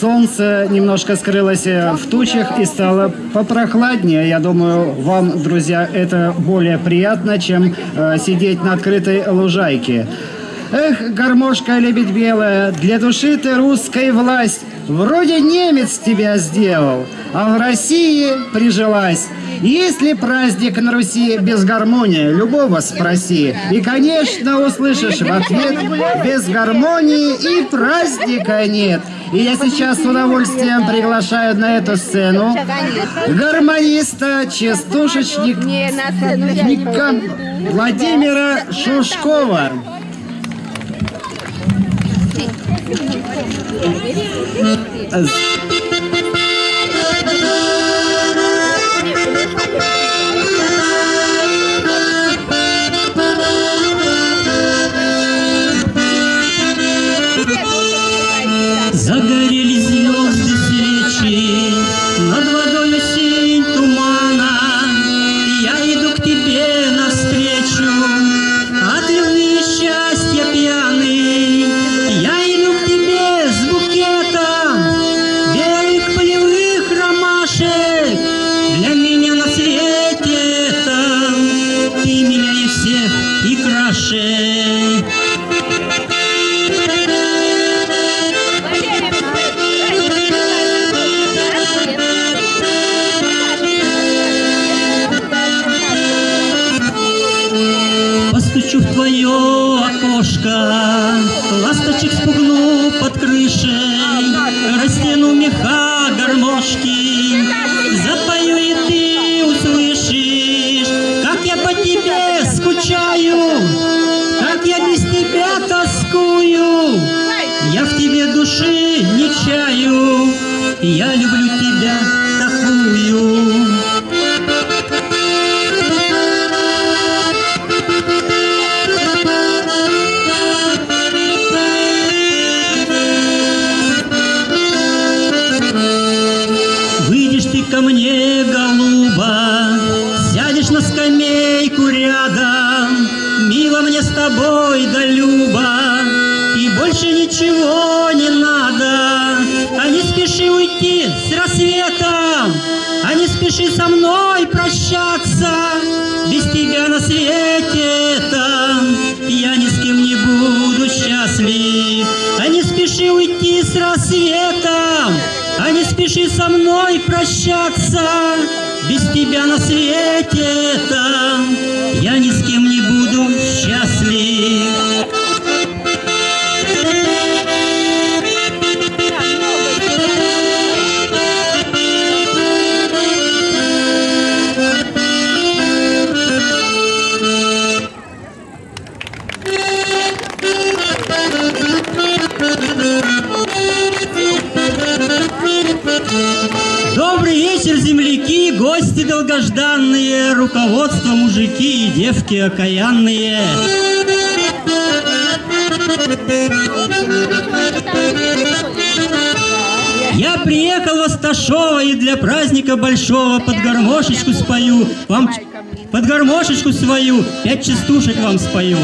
солнце немножко скрылось э, в тучах и стало попрохладнее. Я думаю, вам, друзья, это более приятно, чем э, сидеть на открытой лужайке. Эх, гармошка лебедь белая, для души ты русской власть. Вроде немец тебя сделал, а в России прижилась. Есть ли праздник на Руси без гармонии? Любого спроси. И, конечно, услышишь в ответ, без гармонии и праздника нет. И я сейчас с удовольствием приглашаю на эту сцену гармониста, частушечника Владимира Шушкова. Загорелись Постучу в твое окошко, Я люблю тебя такую. Выйдешь ты ко мне, голуба, Сядешь на скамейку рядом, Мило мне с тобой да люба, И больше ничего не надо. Спеши со мной прощаться, Без тебя на свете этом Я ни с кем не буду счастлив. А не спеши уйти с рассветом, а не спеши со мной прощаться, без тебя на свете этом я ни с кем не буду счастлив. Земляки, гости долгожданные, руководство мужики и девки окаянные. Я приехал в Асташово и для праздника большого под гармошечку спою. Вам под гармошечку свою пять частушек вам спою.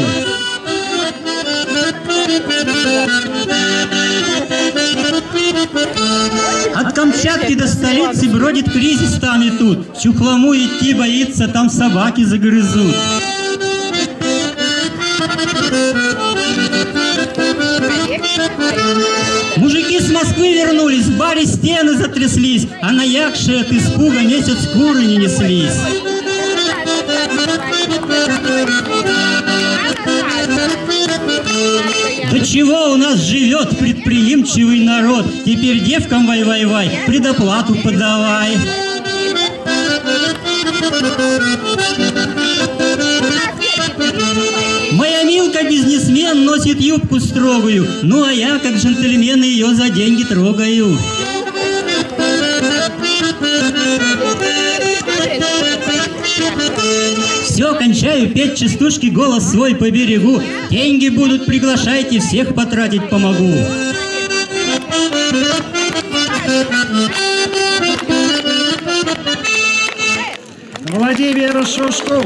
Камчатки до столицы бродит кризис там и тут. В Чухлому идти боится, там собаки загрызут. Мужики с Москвы вернулись, в баре стены затряслись, а на якше от испуга месяц куры не неслись. До чего у нас живет предприимчивый народ? Теперь девкам вай-вай-вай, предоплату подавай. Моя Милка бизнесмен носит юбку строгую, ну а я, как джентльмен, ее за деньги трогаю. Все, кончаю петь частушки, голос свой поберегу. Деньги будут, приглашайте, всех потратить помогу. Владимир Шушков.